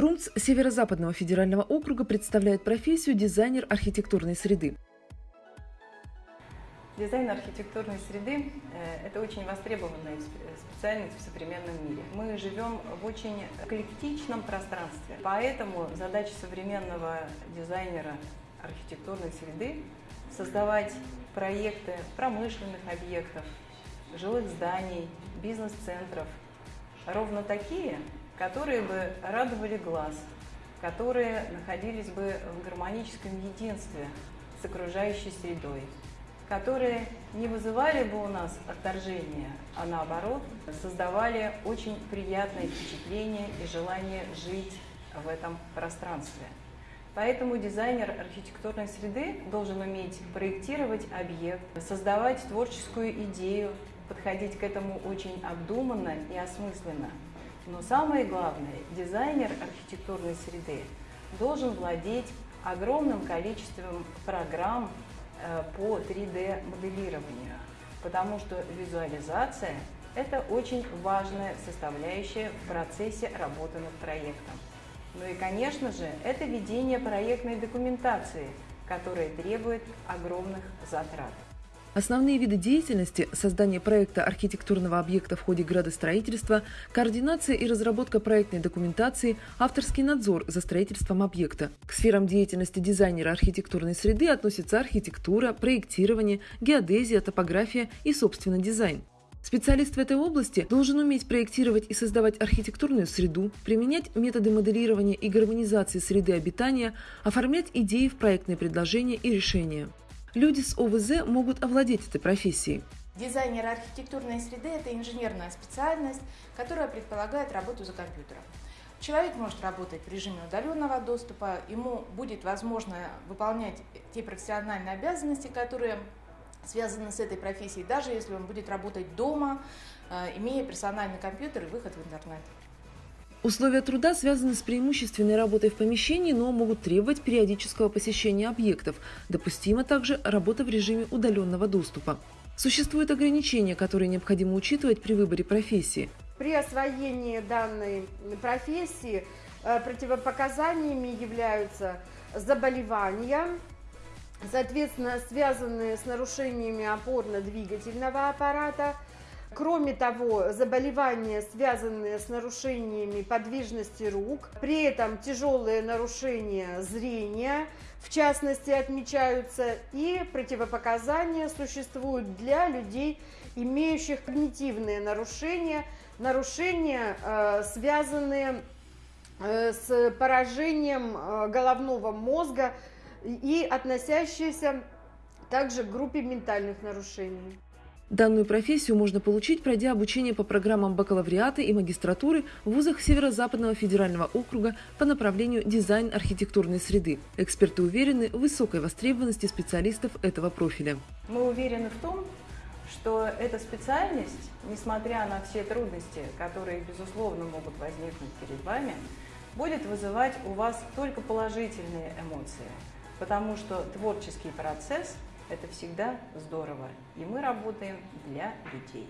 РУМЦ Северо-Западного федерального округа представляет профессию дизайнер архитектурной среды. Дизайн архитектурной среды э, – это очень востребованная специальность в современном мире. Мы живем в очень эклектичном пространстве, поэтому задача современного дизайнера архитектурной среды – создавать проекты промышленных объектов, жилых зданий, бизнес-центров, ровно такие, которые бы радовали глаз, которые находились бы в гармоническом единстве с окружающей средой, которые не вызывали бы у нас отторжения, а наоборот создавали очень приятное впечатление и желание жить в этом пространстве. Поэтому дизайнер архитектурной среды должен уметь проектировать объект, создавать творческую идею, подходить к этому очень обдуманно и осмысленно. Но самое главное, дизайнер архитектурной среды должен владеть огромным количеством программ э, по 3D-моделированию, потому что визуализация – это очень важная составляющая в процессе работы над проектом. Ну и, конечно же, это ведение проектной документации, которая требует огромных затрат. Основные виды деятельности – создание проекта архитектурного объекта в ходе градостроительства, координация и разработка проектной документации, авторский надзор за строительством объекта. К сферам деятельности дизайнера архитектурной среды относятся архитектура, проектирование, геодезия, топография и, собственно, дизайн. Специалист в этой области должен уметь проектировать и создавать архитектурную среду, применять методы моделирования и гармонизации среды обитания, оформлять идеи в проектные предложения и решения люди с ОВЗ могут овладеть этой профессией. Дизайнер архитектурной среды – это инженерная специальность, которая предполагает работу за компьютером. Человек может работать в режиме удаленного доступа, ему будет возможно выполнять те профессиональные обязанности, которые связаны с этой профессией, даже если он будет работать дома, э, имея персональный компьютер и выход в интернет. Условия труда связаны с преимущественной работой в помещении, но могут требовать периодического посещения объектов. Допустима также работа в режиме удаленного доступа. Существуют ограничения, которые необходимо учитывать при выборе профессии. При освоении данной профессии э, противопоказаниями являются заболевания, соответственно, связанные с нарушениями опорно-двигательного аппарата, Кроме того, заболевания, связанные с нарушениями подвижности рук, при этом тяжелые нарушения зрения, в частности, отмечаются, и противопоказания существуют для людей, имеющих когнитивные нарушения, нарушения, э, связанные э, с поражением э, головного мозга и относящиеся также к группе ментальных нарушений. Данную профессию можно получить, пройдя обучение по программам бакалавриата и магистратуры в вузах Северо-Западного федерального округа по направлению дизайн архитектурной среды. Эксперты уверены в высокой востребованности специалистов этого профиля. Мы уверены в том, что эта специальность, несмотря на все трудности, которые, безусловно, могут возникнуть перед вами, будет вызывать у вас только положительные эмоции, потому что творческий процесс – это всегда здорово. И мы работаем для людей.